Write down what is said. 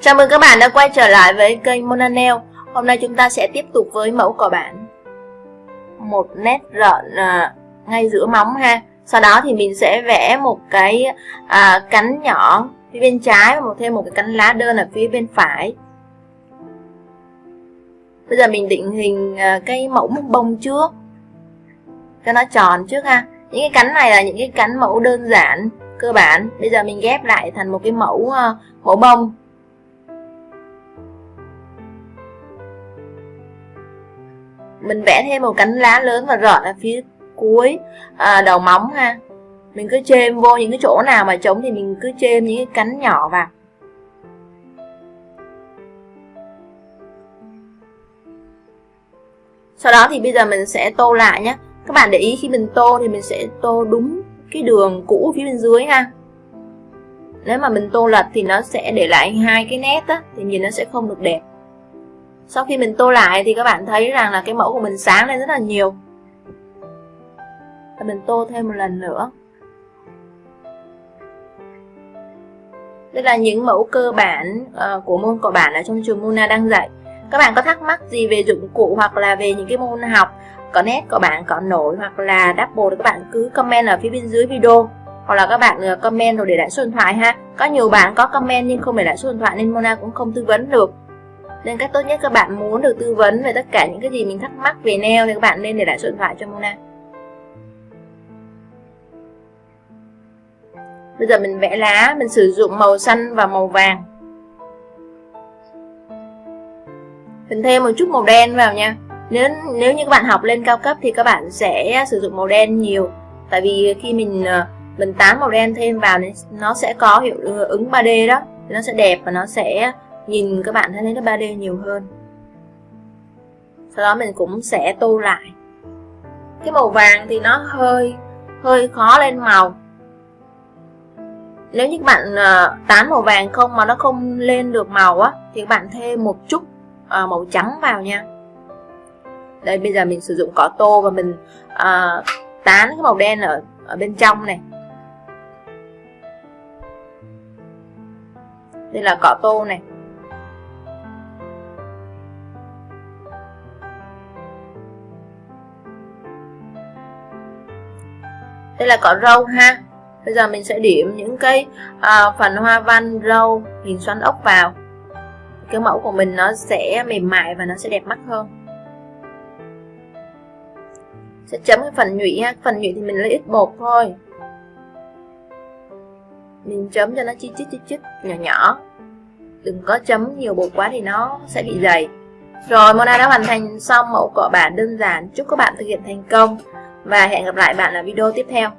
Chào mừng các bạn đã quay trở lại với kênh Mona Nail Hôm nay chúng ta sẽ tiếp tục với mẫu cỏ bản Một nét rợn à, ngay giữa móng ha. Sau đó thì mình sẽ vẽ một cái à, cánh nhỏ phía bên trái Và một thêm một cái cánh lá đơn ở phía bên phải. Bây giờ mình định hình à, cái mẫu bông trước. Cho nó tròn trước ha. Những cái cánh này là những cái cánh mẫu đơn giản cơ bản. Bây giờ mình ghép lại thành một cái mẫu à, mẫu bông. Mình vẽ thêm một cánh lá lớn và rợn ở phía cuối à, đầu móng ha. Mình cứ chêm vô những cái chỗ nào mà trống thì mình cứ chêm những cái cánh nhỏ vào. Sau đó thì bây giờ mình sẽ tô lại nhé các bạn để ý khi mình tô thì mình sẽ tô đúng cái đường cũ phía bên dưới ha. Nếu mà mình tô lật thì nó sẽ để lại hai cái nét á thì nhìn nó sẽ không được đẹp sau khi mình tô lại thì các bạn thấy rằng là cái mẫu của mình sáng lên rất là nhiều. Và mình tô thêm một lần nữa. Đây là những mẫu cơ bản uh, của môn cọ bản ở trong trường Mona đang dạy. Các bạn có thắc mắc gì về dụng cụ hoặc là về những cái môn học có nét có bạn có nổi hoặc là double thì các bạn cứ comment ở phía bên dưới video. Hoặc là các bạn ờ, comment rồi để lại số điện thoại ha. Có nhiều bạn có comment nhưng không để lại số điện thoại nên Mona cũng không tư vấn được nên cách tốt nhất các bạn muốn được tư vấn về tất cả những cái gì mình thắc mắc về nail thì các bạn nên để lại số điện thoại cho Mona. Bây giờ mình vẽ lá, mình sử dụng màu xanh và màu vàng. Mình thêm một chút màu đen vào nha. Nếu nếu như các bạn học lên cao cấp thì các bạn sẽ sử dụng màu đen nhiều. Tại vì khi mình ờ, mình tán màu đen thêm vào nó sẽ có hiệu ứng 3D đó. Nó sẽ đẹp và nó sẽ nhìn các bạn thấy nó 3D nhiều hơn. Sau đó mình cũng sẽ tô lại. Cái màu vàng thì nó hơi hơi khó lên màu. Nếu như các bạn uh, tán màu vàng không mà nó không lên được màu á thì các bạn thêm một chút uh, màu trắng vào nha. Đây bây giờ mình sử dụng cỏ tô và mình uh, tán cái màu đen ở ở bên trong này. Đây là cỏ tô này. Đây là cỏ râu ha. Bây giờ mình sẽ điểm những cái à, phần hoa văn râu hình xoắn ốc vào. Cái mẫu của mình nó sẽ mềm mại và nó sẽ đẹp mắt hơn. Sẽ chấm cái phần nhụy ha. Phần nhụy thì mình lấy ít bột thôi. Mình chấm cho nó chi chít chi chít nhỏ nhỏ. Đừng có chấm nhiều bột quá thì nó sẽ bị dày. Rồi Mona đã hoàn thành xong mẫu cọ bản. Đơn giản. Chúc các bạn thực hiện thành công và hẹn gặp lại bạn ở video tiếp theo.